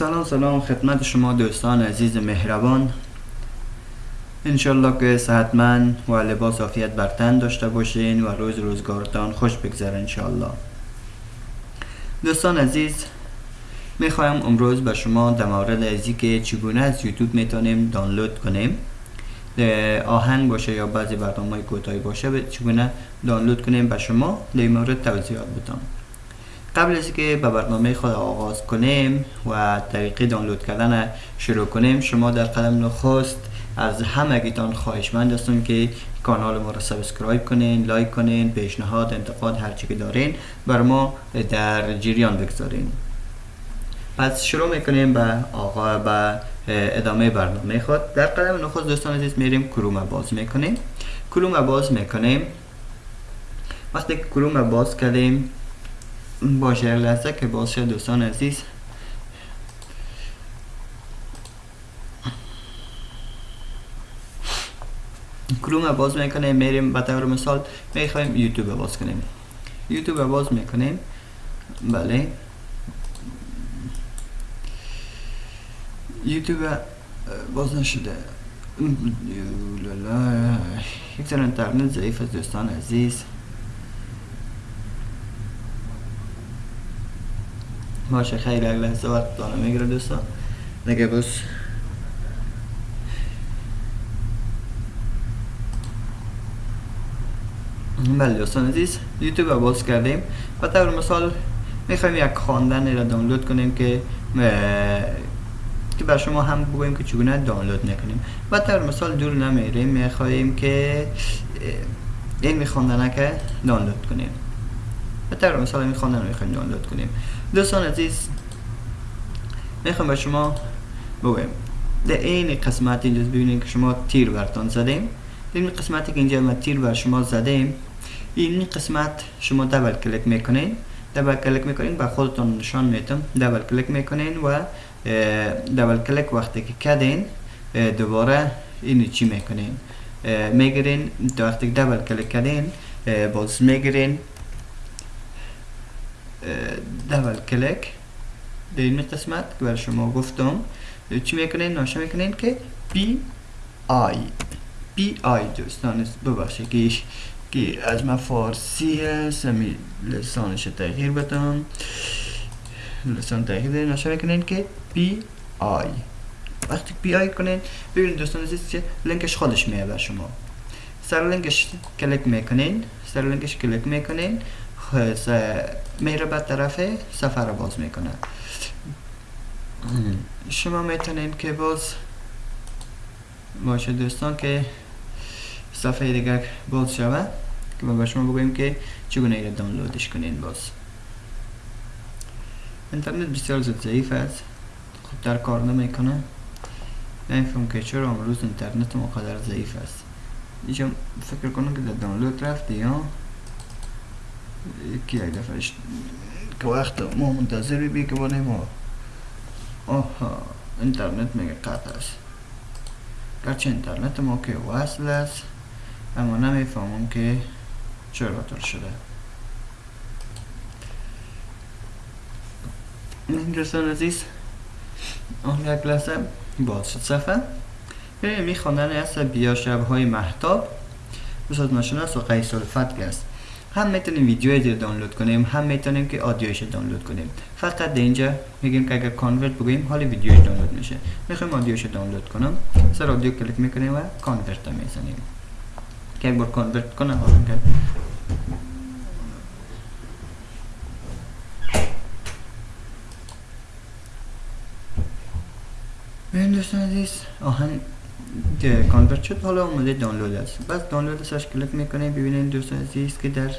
سلام سلام خدمت شما دوستان عزیز مهربان. انشالله که صحتمند و لباس عافیت بر تن داشته باشین و روز روزگارتان خوش بگذره انشالله. دوستان عزیز می‌خوایم امروز به شما در مورد ازی که چگونه از یوتیوب می‌تونیم دانلود کنیم. آهنگ باشه یا بعضی برنامه کوتاهی باشه چگونه دانلود کنیم به شما در مورد توضیحات بدم. قبل از که به برنامه خود آغاز کنیم و طریقه دانلود کردن شروع کنیم شما در قدم نخست از همگیتان خواهشمند هستم که کانال ما را subscribe کنین لایک کنین پیشنهاد انتقاد هر چی که دارین بر ما در جریان بگذارین. پس شروع می‌کنیم به آقا به ادامه برنامه خود. در قدم نخست دوستان عزیز میریم کروم باز می‌کنیم. کروم باز می‌کنیم. وقتی کروم باز کردیم باشه لحظه که باز شد دوستان عزیز. کروم باز می‌کنیم میریم به طور مثال می‌خوایم یوتیوب باز کنیم. یوتیوب باز می‌کنیم. بله. یوتیوب باز نشده. یک اینترنت ضعیف از دوستان عزیز. خیلی اگه لحظه وقت دانه می‌گیره دوستان. نگه بس بله دوستان عزیز یوتیوب باز کردیم. و طور مثال می‌خوایم یک خواندن را دانلود کنیم که که بر شما هم بگوییم که چگونه دانلود می‌کنیم و طور مثال دور نمیریم. می‌خواهیم که این میخواندنه که دانلود کنیم. و طور مثال این خواندن می‌خوایم دانلود کنیم دوستان عزیز می‌خوام به شما بگویم در این قسمت اینجا ببینید که شما تیر برتان زدیم این قسمتی که اینجا ما تیر بر شما زدیم این قسمت شما دبل کلیک می‌کنین دبل کلیک می‌کنین به خودتون نشان میتم دبل کلیک می‌کنین و دبل کلیک وقتی که کدین دوباره اینو چی می‌کنین می‌گیرین وقتی دبل کلیک کردین باز می‌گیرین دبل کلیک در این قسمت که بر شما گفتم چی می‌کنین؟ ناشه می‌کنین که پی آی پی آی دوستان ببخشید که که از ما فارسی هست همی لسانش تغییر بدم. لسان تغییر دارین ناشه می‌کنین که پی آی وقتی پی آی کنین ببینید دوستان عزیز چه لینکش خودش میه بر شما. سر لینکش کلیک می‌کنین سر لینکش کلیک می‌کنین. میره به طرف سفر رو باز می‌کنه. شما می‌تونین که باز باشه دوستان که صفحه دیگر باز شود که ما به شما بگویم که چگونه ایره دانلودش کنین باز. اینترنت بسیار زد ضعیف است. خود در کار نمی‌کنه. نمیفهم که چرا امروز اینترنت مقدر ضعیف است. اینجا فکر کنم که در دانلود رفت یا یکی یک دفعه که وقت ما منتظر بی که بانه ما آها اینترنت میگه قطع است؟ گرچه اینترنت ما که وصل است اما نمی‌فهمم که چرا طور شده. دوستان عزیز آن یک لحظه باز شد. صفحه. ببینیم میخواندن است بیا شبهای محتاب بساز ناشناس و قیس الفتح است. هم می‌تونیم ویدیوی رو دانلود کنیم هم می‌تونیم که آدیوش دانلود کنیم. فقط در اینجا میگیم که اگر کانورت بگوییم حالی ویدیوش دانلود میشه. می‌خوایم audio ش دانلود کنم. سر audio کلیک می‌کنیم و convert می‌زنیم. که یک بار convert کنم حالا ببین دوستان عزیز آهن convert شد حالا اومده دانلود است. بس دانلود سرش کلیک می‌کنیم ببینید دوستان عزیز که در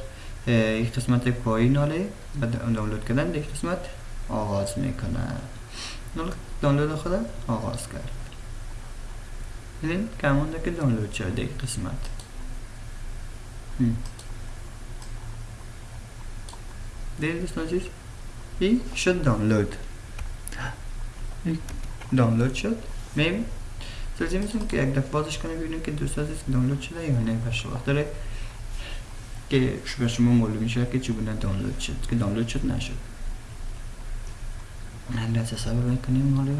یک قسمت پایین حاله بعد دانلود کردن در قسمت آغاز می‌کنه دانلود خود آغاز کرد ببین کمونده که دانلود شد در قسمت. دیدید دوستان عزیز این شد دانلود. دانلود شد. میبین توضیح می‌تونیم که یک دفعه بازش کنیم ببینیم که دوست عزیز دانلود شده یا نه. بشه وقت داره که به شما معلوم میشه که چگونه دانلود شد که دانلود شد نشد لحظه صبر می‌کنیم حالا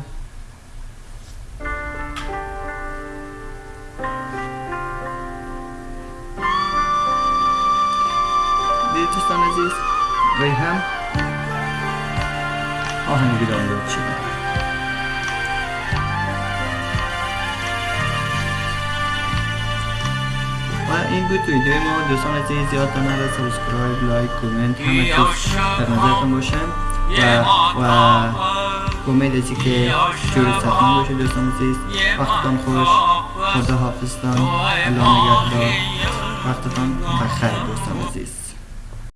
دید دوستان عزیز وی هم آهنگی دانلود شده این بود ویدیو ما. دوستان عزیز یادتان نره سبسکرایب لایک کامنت همه چیز در نظرتون باشه. و و امید از که جور ستان باشه دوستان عزیز. وقتتان خوش. خدا حافظتان الله نگهدار. وقتتان بخیر دوستان عزیز.